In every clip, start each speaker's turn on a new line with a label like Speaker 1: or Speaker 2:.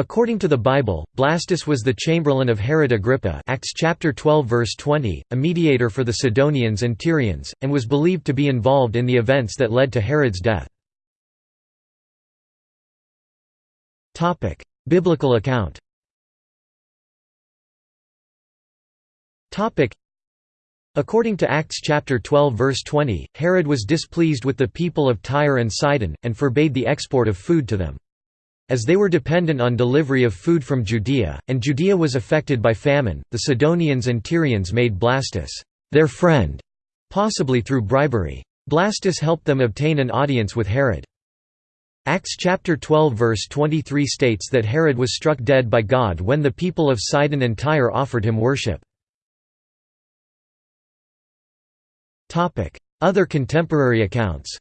Speaker 1: According to the Bible, Blastus was the chamberlain of Herod Agrippa Acts chapter 12 verse 20, a mediator for the Sidonians and Tyrians, and was believed to be involved in the events that led to Herod's death. Biblical account According to Acts chapter 12 verse 20, Herod was displeased with the people of Tyre and Sidon, and forbade the export of food to them. As they were dependent on delivery of food from Judea, and Judea was affected by famine, the Sidonians and Tyrians made Blastus their friend, possibly through bribery. Blastus helped them obtain an audience with Herod. Acts chapter 12 verse 23 states that Herod was struck dead by God when the people of Sidon and Tyre offered him worship. Other contemporary accounts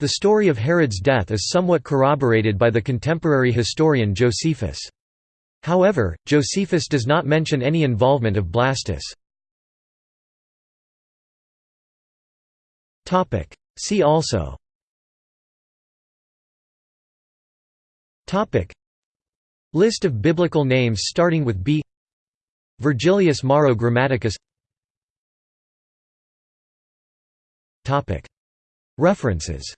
Speaker 1: the story of Herod's death is somewhat corroborated by the contemporary historian Josephus. However, Josephus does not mention any involvement of Blastus. See also. List of biblical names starting with B. Virgilius Maro Grammaticus References